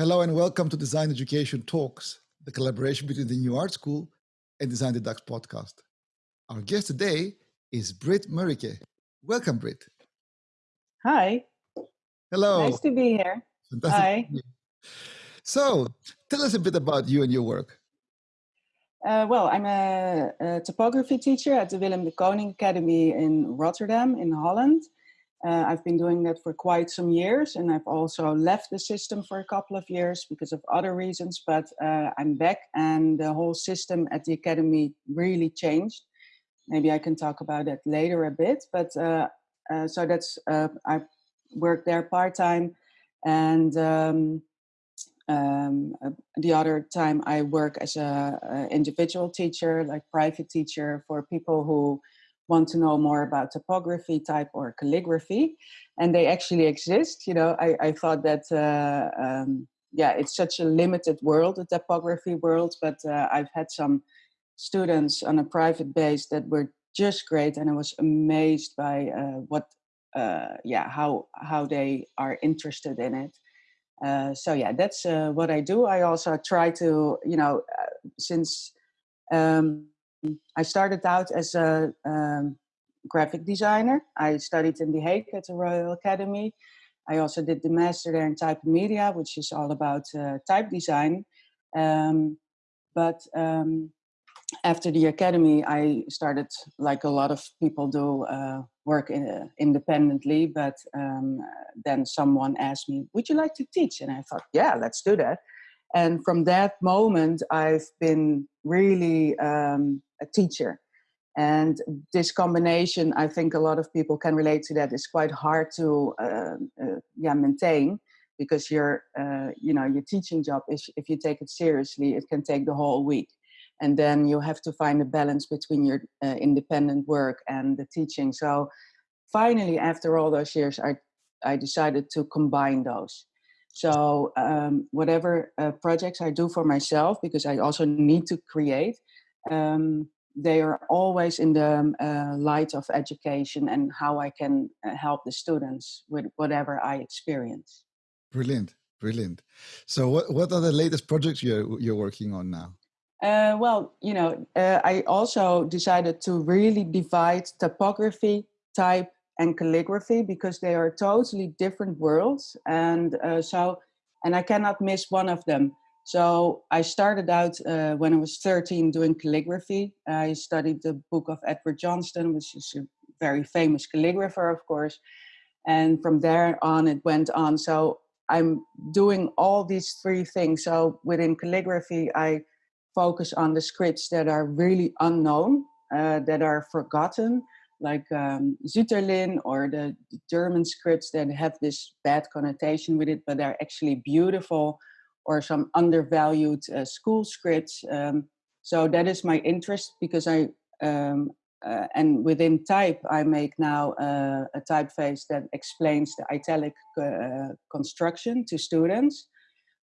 Hello and welcome to Design Education Talks, the collaboration between the New Art School and Design the Dux podcast. Our guest today is Britt Murike. Welcome, Britt. Hi. Hello. Nice to be here. Fantastic Hi. So, tell us a bit about you and your work. Uh, well, I'm a, a, typography teacher at the Willem de Kooning Academy in Rotterdam, in Holland. Uh, I've been doing that for quite some years, and I've also left the system for a couple of years because of other reasons. But uh, I'm back, and the whole system at the academy really changed. Maybe I can talk about that later a bit. But uh, uh so that's uh, I work there part time, and um, um, uh, the other time I work as a, a individual teacher, like private teacher for people who want to know more about typography type or calligraphy and they actually exist you know i, I thought that uh, um, yeah it's such a limited world the typography world but uh, i've had some students on a private base that were just great and i was amazed by uh, what uh, yeah how how they are interested in it. Uh, so yeah that's uh, what i do. I also try to you know since um, I started out as a um, graphic designer. I studied in The Hague at the Royal Academy. I also did the master there in type media, which is all about uh, type design. Um, but um, after the academy, I started, like a lot of people do, uh, work in, uh, independently. But um, then someone asked me, "Would you like to teach?" And I thought, "Yeah, let's do that." And from that moment, I've been really um, a teacher. And this combination, I think a lot of people can relate to that. It's quite hard to uh, uh, yeah maintain because your uh, you know your teaching job is if you take it seriously, it can take the whole week, and then you have to find a balance between your uh, independent work and the teaching. So finally, after all those years, I I decided to combine those. So um, whatever uh, projects I do for myself, because I also need to create, um, they are always in the um, uh, light of education and how I can uh, help the students with whatever I experience. Brilliant, brilliant. So, what what are the latest projects you're you're working on now? Uh, well, you know, uh, I also decided to really divide typography, type, and calligraphy because they are totally different worlds, and uh, so and I cannot miss one of them. So I started out uh, when I was 13 doing calligraphy. I studied the book of Edward Johnston, which is a very famous calligrapher, of course. And from there on, it went on. So I'm doing all these three things. So within calligraphy, I focus on the scripts that are really unknown, uh, that are forgotten, like um, Sütterlin or the German scripts that have this bad connotation with it, but they're actually beautiful or some undervalued uh, school scripts. Um, so that is my interest because I um, uh, and within type I make now uh, a typeface that explains the italic uh, construction to students.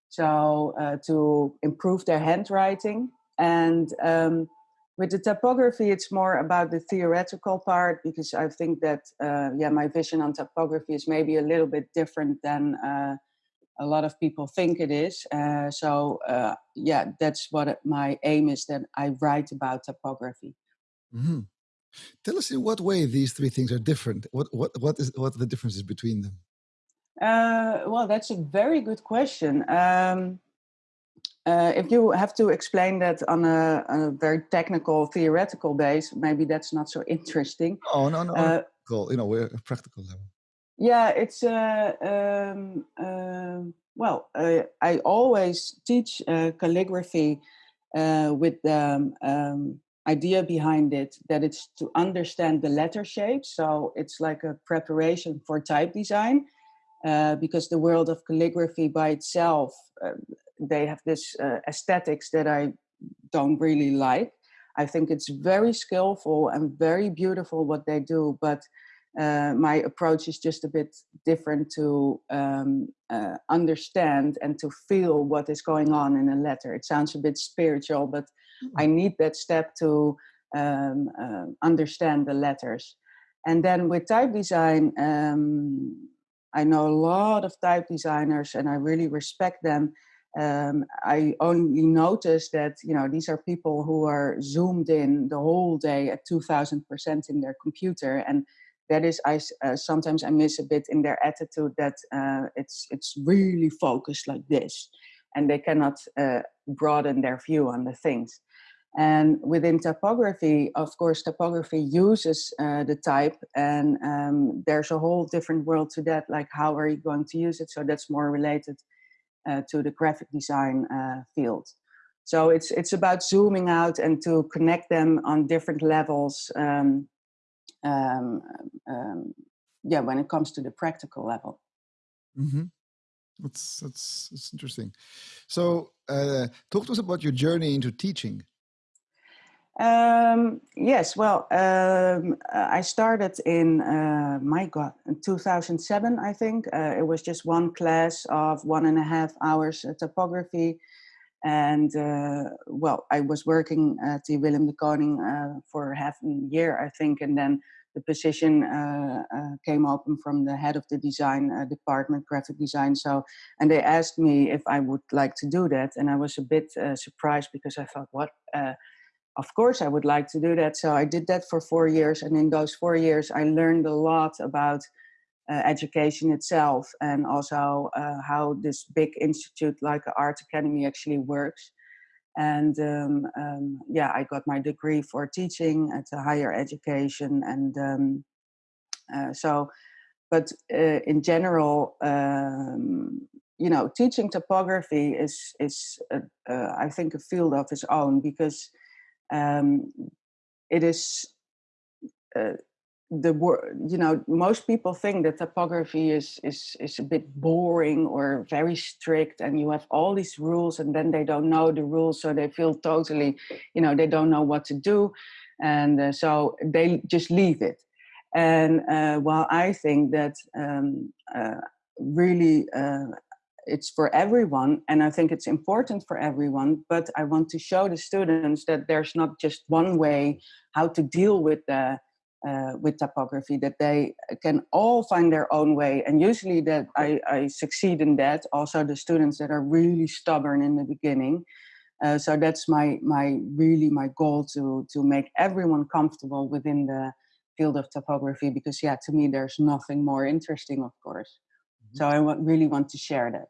So uh, to improve their handwriting and um, with the typography, it's more about the theoretical part because I think that uh, yeah, my vision on typography is maybe a little bit different than a lot of people think it is. Uh, so uh, yeah, that's what my aim is that I write about typography. Mm-hmm. Tell us in what way these three things are different. What what what is what are the differences between them? Uh, well, that's a very good question. Um, uh, if you have to explain that on a, a, very technical, theoretical base, maybe that's not so interesting. Oh no, no, uh, cool. You know, we're a practical level. Yeah, it's uh, um, uh, well. Uh, I always teach uh, calligraphy uh, with the um, idea behind it that it's to understand the letter shapes. So it's like a preparation for type design, uh, because the world of calligraphy by itself, they have this aesthetics that I don't really like. I think it's very skillful and very beautiful what they do, but uh, my approach is just a bit different to um, uh, understand and to feel what is going on in a letter. It sounds a bit spiritual, but mm-hmm. I need that step to um, uh, understand the letters. And then with type design, um, I know a lot of type designers and I really respect them. um, I only noticed that you know these are people who are zoomed in the whole day at 2000% in their computer and that is I uh, sometimes I miss a bit in their attitude that uh, it's it's really focused like this and they cannot uh, broaden their view on the things and within typography of course typography uses uh, the type and um, there's a whole different world to that like how are you going to use it so that's more related uh, to the graphic design uh, field. So it's it's about zooming out and to connect them on different levels. Um, um, um, yeah, when it comes to the practical level. Mm -hmm. That's that's that's interesting. So, uh, talk to us about your journey into teaching. Um, yes, well, um, I started in, uh, my God, in 2007, I think. Uh, it was just one class of one and a half hours typography. And, uh, well, I was working at the Willem de Kooning uh, for half a year, I think. And then the position uh, came open from the head of the design department, graphic design. So, and they asked me if I would like to do that. And I was a bit surprised because I thought, what? of course I would like to do that. So I did that for four years. And in those four years, I learned a lot about uh, education itself and also uh, how this big institute like Art Academy actually works. And um, um, yeah, I got my degree for teaching at a higher education. And um, uh, so, but in general, um, you know, teaching typography is, is I think, a field of its own because um, it is the word you know most people think that typography is is is a bit boring or very strict and you have all these rules and then they don't know the rules so they feel totally you know they don't know what to do and uh, so they just leave it. And uh, while i think that um, uh, really uh, it's for everyone and i think it's important for everyone but i want to show the students that there's not just one way how to deal with the uh, with typography that they can all find their own way and usually that I, I succeed in that also the students that are really stubborn in the beginning uh, so that's my my really my goal to to make everyone comfortable within the field of typography because yeah to me there's nothing more interesting of course so I really want to share that.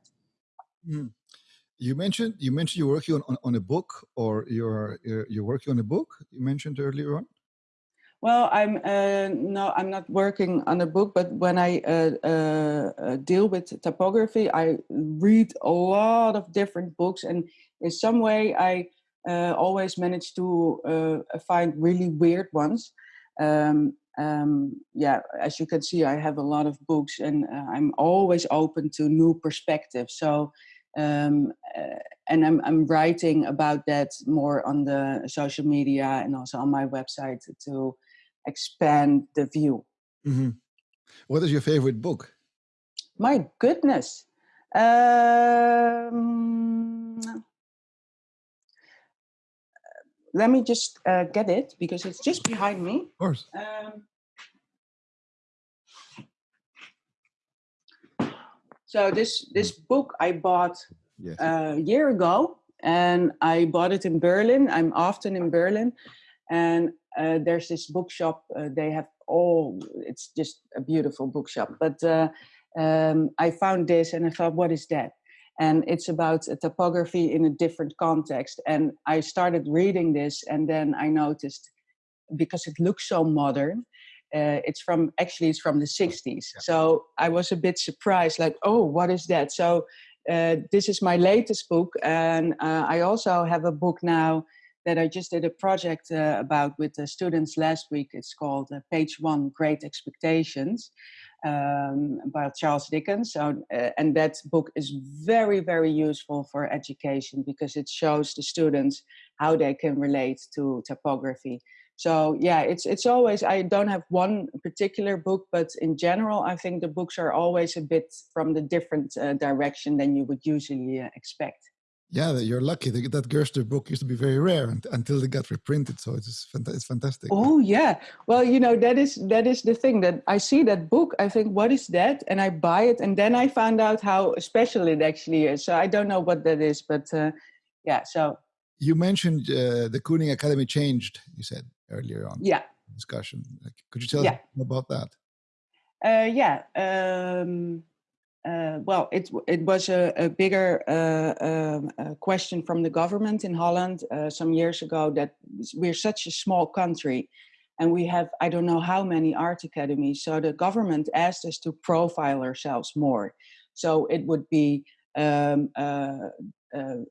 Mm. You mentioned you mentioned you're working on, on, on, a book, or you're you're working on a book. You mentioned earlier on. Well, I'm uh, no, I'm not working on a book, but when I uh, uh, uh deal with typography, I read a lot of different books, and in some way, I uh, always manage to uh, find really weird ones. Um, um, yeah, as you can see, I have a lot of books and I'm always open to new perspectives. So, um, and I'm, I'm writing about that more on the social media and also on my website to expand the view. Mm -hmm. What is your favorite book? My goodness. Um, let me just uh, get it because it's just behind me. Of course. Um, so this this book I bought yes. Uh, a year ago, and I bought it in Berlin. I'm often in Berlin, and uh, there's this bookshop. Uh, they have all. It's just a beautiful bookshop. But uh, um, I found this, and I thought, what is that? and it's about typography in a different context. And I started reading this, and then I noticed because it looks so modern. Uh, it's from actually it's from the 60s yeah. so i was a bit surprised like oh what is that so uh, this is my latest book and uh, i also have a book now that i just did a project uh, about with the students last week it's called uh, page one great expectations um, by Charles Dickens. So, uh, and that book is very, very useful for education because it shows the students how they can relate to typography. So yeah, it's it's always I don't have one particular book, but in general, I think the books are always a bit from the different uh, direction than you would usually uh, expect. Yeah, you're lucky. That Gerstner book used to be very rare until it got reprinted. So it's it's fantastic. Oh yeah. Well, you know that is that is the thing that I see that book. I think, what is that? And I buy it, and then I found out how special it actually is. So I don't know what that is, but uh, yeah. So you mentioned uh, the Kooning Academy changed. You said earlier on. Yeah. Discussion. Like, could you tell yeah. us about that? Uh, yeah. Um, uh, well, it it was a, a bigger uh, uh, question from the government in Holland uh, some years ago that we're such a small country, and we have I don't know how many art academies. So the government asked us to profile ourselves more, so it would be um, uh, uh,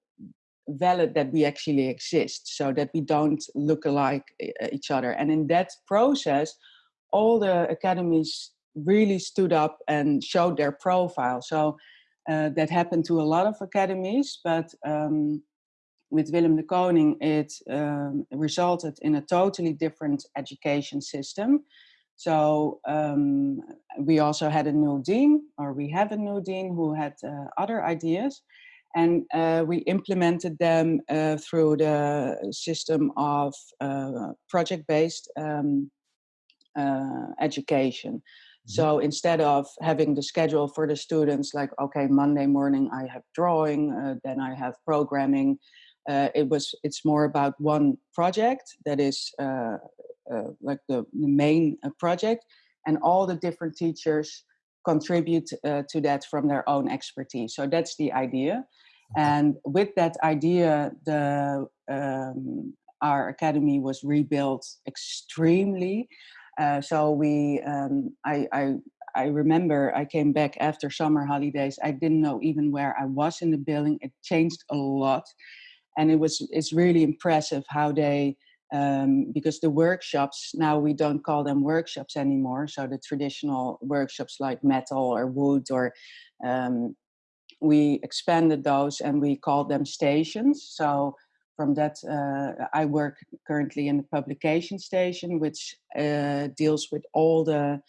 valid that we actually exist, so that we don't look alike each other. And in that process, all the academies really stood up and showed their profile. So uh, that happened to a lot of academies, but um, with Willem de Kooning, it um, resulted in a totally different education system. So um, we also had a new dean, or we have a new dean who had uh, other ideas. And uh, we implemented them uh, through the system of uh, project-based um, uh, education. Mm-hmm. So instead of having the schedule for the students, like, okay, Monday morning I have drawing, uh, then I have programming, uh, it was, it's more about one project that is uh, uh like the, the main uh, project and all the different teachers contribute uh, to that from their own expertise. So that's the idea. And with that idea, the um, our academy was rebuilt extremely uh, so we, um, I, I, I remember I came back after summer holidays. I didn't know even where I was in the building. It changed a lot, and it was it's really impressive how they um, because the workshops now we don't call them workshops anymore. So the traditional workshops like metal or wood or um, we expanded those and we called them stations. So from that, uh, I work currently in the publication station, which uh, deals with all the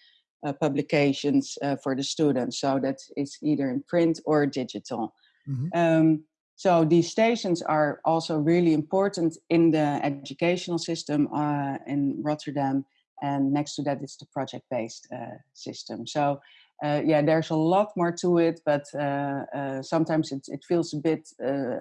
uh, publications uh, for the students. So that is either in print or digital. Mm-hmm. Um, so these stations are also really important in the educational system uh, in Rotterdam. And next to that is the project-based uh, system. So yeah, there's a lot more to it, but sometimes it, it feels a bit uh,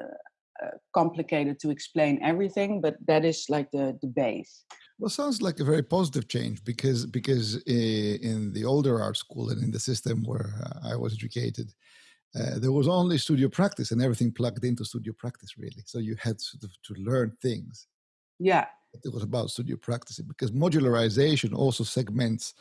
complicated to explain everything, but that is like the, the base. Well, sounds like a very positive change because because in the older art school and in the system where uh, I was educated, uh, there was only studio practice and everything plugged into studio practice really. So you had sort of to learn things. Yeah. It was about studio practice because modularization also segments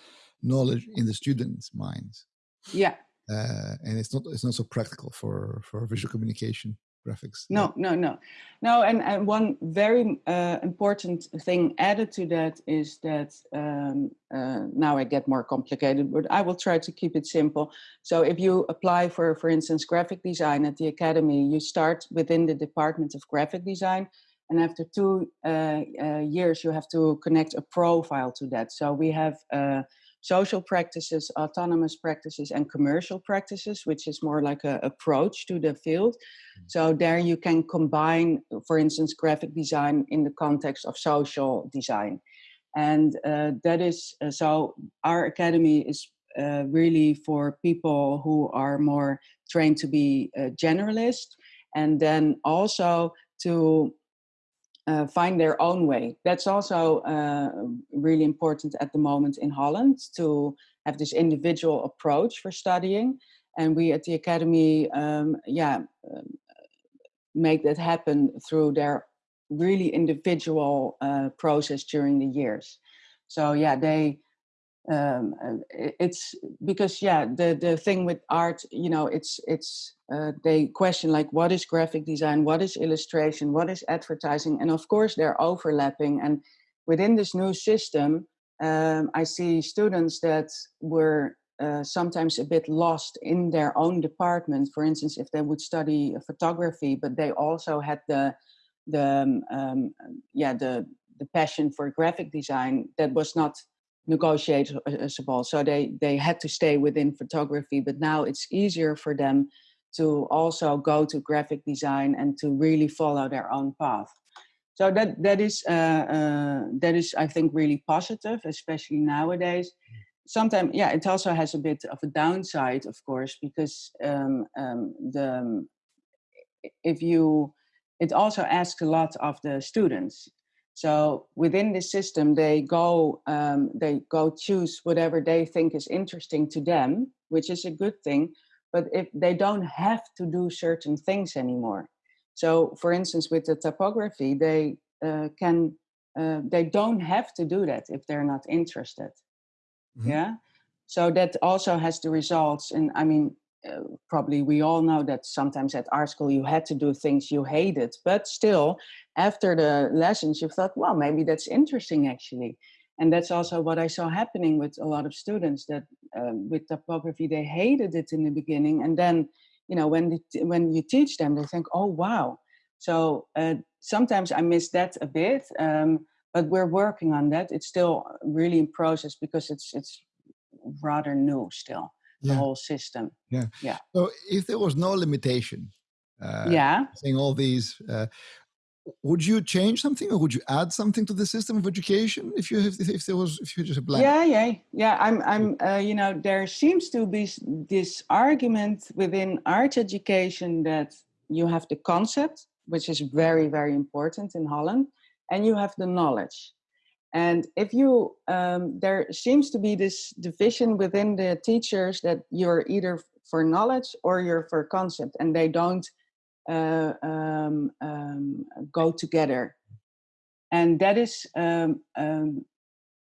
knowledge in the students' minds. Yeah. Uh, and it's not it's not so practical for for visual communication graphics. No, no, no, no. And, and one very uh, important thing added to that is that um, uh, now I get more complicated, but I will try to keep it simple. So if you apply for, for instance, graphic design at the academy, you start within the Department of Graphic Design. And after two uh, uh years, you have to connect a profile to that. So we have uh, social practices, autonomous practices, and commercial practices, which is more like an approach to the field. Mm. So there you can combine, for instance, graphic design in the context of social design. And uh, that is, uh, so our academy is uh, really for people who are more trained to be a generalist and then also to uh, find their own way. That's also uh, really important at the moment in Holland to have this individual approach for studying. And we at the Academy, um, yeah, um, make that happen through their really individual uh, process during the years. So yeah, they um, it's because yeah the the thing with art you know it's it's uh, they question like what is graphic design? What is illustration? What is advertising? And of course they're overlapping. And within this new system um, i see students that were uh, sometimes a bit lost in their own department. For instance if they would study photography but they also had the the um, um yeah the the passion for graphic design that was not negotiable. So they, they had to stay within photography, but now it's easier for them to also go to graphic design and to really follow their own path. So that that is uh, uh, that is I think really positive, especially nowadays. Sometimes, yeah, it also has a bit of a downside, of course, because um, um, the if you it also asks a lot of the students. So within this system, they go um, they go choose whatever they think is interesting to them, which is a good thing. But if they don't have to do certain things anymore. So, for instance, with the typography, they uh, can uh, they don't have to do that if they're not interested. Mm -hmm. Yeah. So that also has the results. And I mean, probably we all know that sometimes at art school you had to do things you hated, but still, after the lessons, you thought, well, maybe that's interesting actually. And that's also what I saw happening with a lot of students that uh, with typography, they hated it in the beginning. And then, you know, when, the, when you teach them, they think, oh, wow. So uh, sometimes I miss that a bit, um, but we're working on that. It's still really in process because it's, it's rather new still the yeah. whole system. Yeah. Yeah. So if there was no limitation, uh, yeah, saying all these, uh, would you change something or would you add something to the system of education if you if, if there was if you just a blank? Yeah, yeah, yeah. I'm I'm uh, you know there seems to be this argument within art education that you have the concept, which is very very important in Holland, and you have the knowledge. And if you, um, there seems to be this division within the teachers that you're either for knowledge or you're for concept and they don't uh, um, um, go together. And that is, um, um,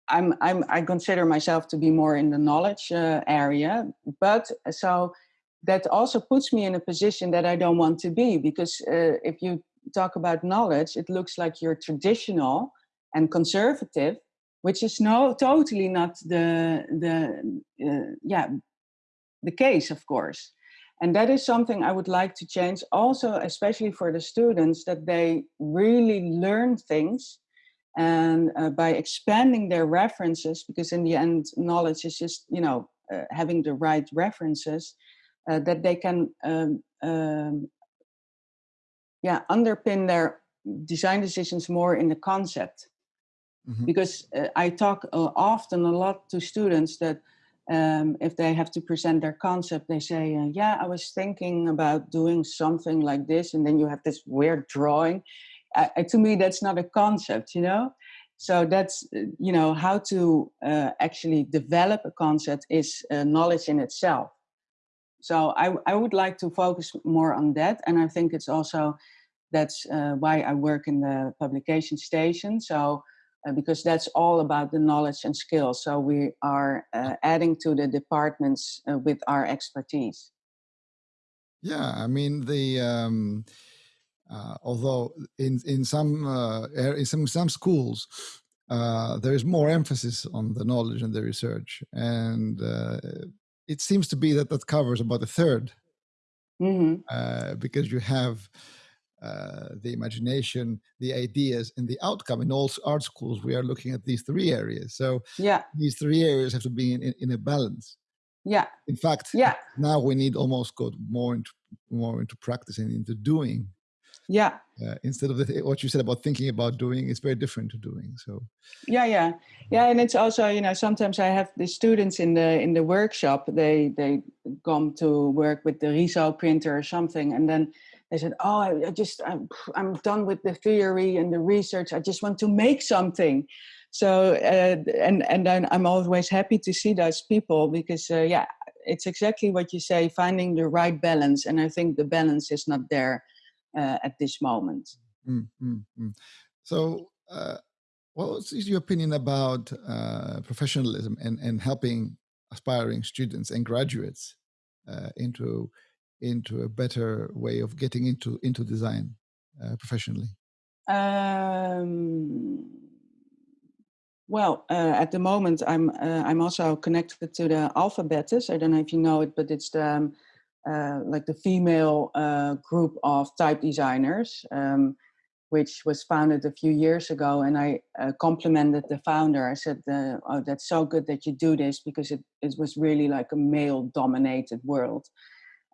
I'm, I'm, I consider myself to be more in the knowledge uh, area, but so that also puts me in a position that I don't want to be because uh, if you talk about knowledge, it looks like you're traditional and conservative, which is no totally not the the uh, yeah the case, of course. And that is something I would like to change also, especially for the students, that they really learn things and uh, by expanding their references, because in the end, knowledge is just, you know, uh, having the right references, uh, that they can, um, um, yeah, underpin their design decisions more in the concept. Mm -hmm. Because uh, I talk uh, often a lot to students that um, if they have to present their concept, they say, uh, yeah, I was thinking about doing something like this. And then you have this weird drawing. to me, that's not a concept, you know? So that's, uh, you know, how to uh, actually develop a concept is uh, knowledge in itself. So I, I would like to focus more on that. And I think it's also, that's why I work in the publication station. So uh, because that's all about the knowledge and skills. So we are uh, adding to the departments uh, with our expertise. Yeah, I mean the um, uh, although in in some uh, in some some schools uh, there is more emphasis on the knowledge and the research, and it seems to be that that covers about a 3rd mm -hmm. because you have uh, the imagination, the ideas, and the outcome. In all art schools, we are looking at these three areas. So yeah, these three areas have to be in, in, in a balance. Yeah. In fact, yeah. now we need almost go more into more into practice and into doing. Yeah. Uh, instead of the, what you said about thinking about doing, it's very different to doing. So. Yeah, yeah, yeah, and it's also you know sometimes I have the students in the in the workshop. They they come to work with the Riso printer or something, and then they said, "Oh, I, I just I'm, I'm, done with the theory and the research. I just want to make something." So uh, and and I'm always happy to see those people because uh, yeah, it's exactly what you say, finding the right balance, and I think the balance is not there uh, at this moment. Mm, mm, mm. So. Uh, what is your opinion about uh, professionalism and, and helping aspiring students and graduates uh, into into a better way of getting into into design uh, professionally? Um, well, uh, at the moment, I'm uh, I'm also connected to the Alphabettes. I don't know if you know it, but it's the um, uh, like the female uh, group of type designers, um, which was founded a few years ago. And I uh, complimented the founder. I said, "Oh, that's so good that you do this because it it was really like a male-dominated world."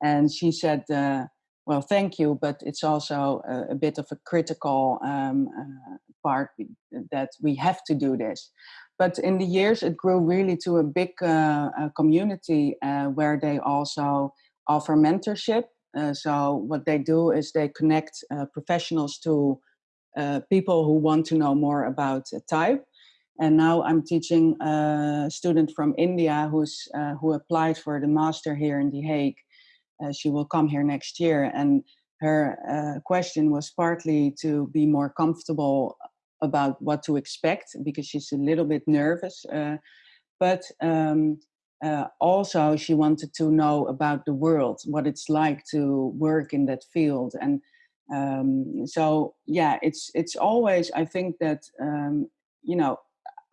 And she said, uh, well, thank you, but it's also a, a bit of a critical um, uh, part that we have to do this. But in the years, it grew really to a big uh, community uh, where they also offer mentorship. Uh, so what they do is they connect uh, professionals to people who want to know more about type. And now I'm teaching a student from India who's who applied for the master here in The Hague uh, she will come here next year. And her uh, question was partly to be more comfortable about what to expect because she's a little bit nervous. Uh, but um, uh, also she wanted to know about the world, what it's like to work in that field. And um, so, yeah, it's it's always I think that um, you know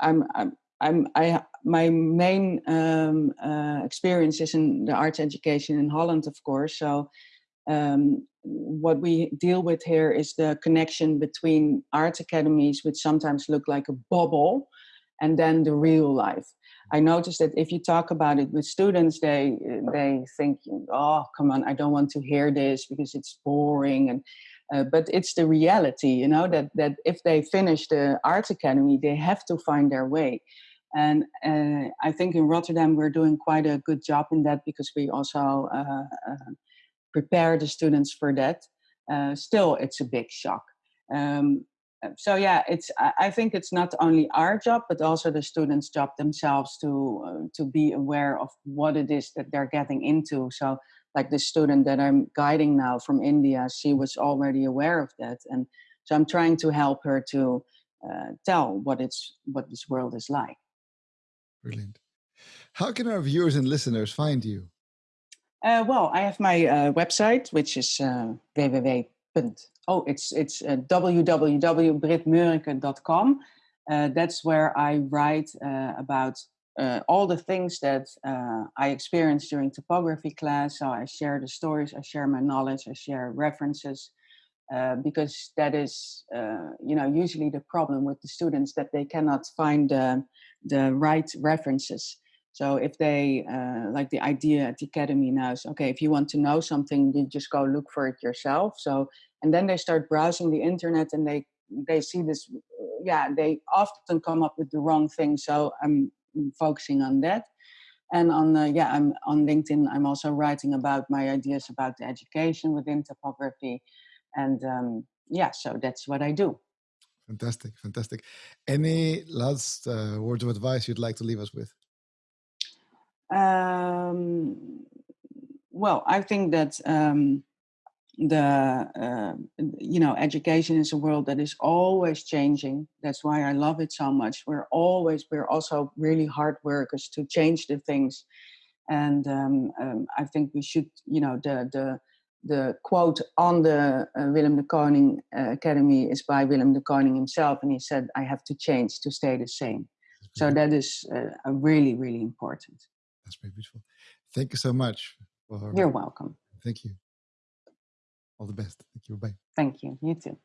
I'm, I'm I'm I my main um, uh, experience is in the arts education in Holland, of course. So um, what we deal with here is the connection between art academies, which sometimes look like a bubble, and then the real life. I noticed that if you talk about it with students, they they think, "Oh, come on, I don't want to hear this because it's boring." And uh, but it's the reality, you know, that that if they finish the art academy, they have to find their way. And uh, I think in Rotterdam we're doing quite a good job in that because we also uh, uh, prepare the students for that. Uh, still, it's a big shock. Um, so yeah, it's. I think it's not only our job, but also the students' job themselves to uh, to be aware of what it is that they're getting into. So, like the student that I'm guiding now from India, she was already aware of that, and so I'm trying to help her to uh, tell what it's what this world is like. Brilliant. How can our viewers and listeners find you? Uh, well, I have my uh, website, which is uh, www. Oh, it's it's uh. Uh, that's where I write uh, about uh, all the things that I experienced during typography class. So I share the stories, I share my knowledge, I share references, because that is, you know, usually the problem with the students that they cannot find the, right references. So if they uh, like the idea at the academy now is okay, if you want to know something, you just go look for it yourself. So and then they start browsing the internet and they they see this, yeah, they often come up with the wrong thing. So I'm focusing on that and on uh, yeah i'm on linkedin i'm also writing about my ideas about the education within typography and um, yeah so that's what i do fantastic fantastic. Any last uh, words of advice you'd like to leave us with? Um, well i think that um, the uh, you know education is a world that is always changing. That's why i love it so much. We're always we're also really hard workers to change the things. And um, um, i think we should you know the the the quote on the uh, Willem de Kooning uh, Academy is by Willem de Kooning himself, and he said, "I have to change to stay the same." So that is uh, really, really important. That's very beautiful. Thank you so much. You're welcome. Thank you. All the best. Thank you. Bye. Thank you. You too.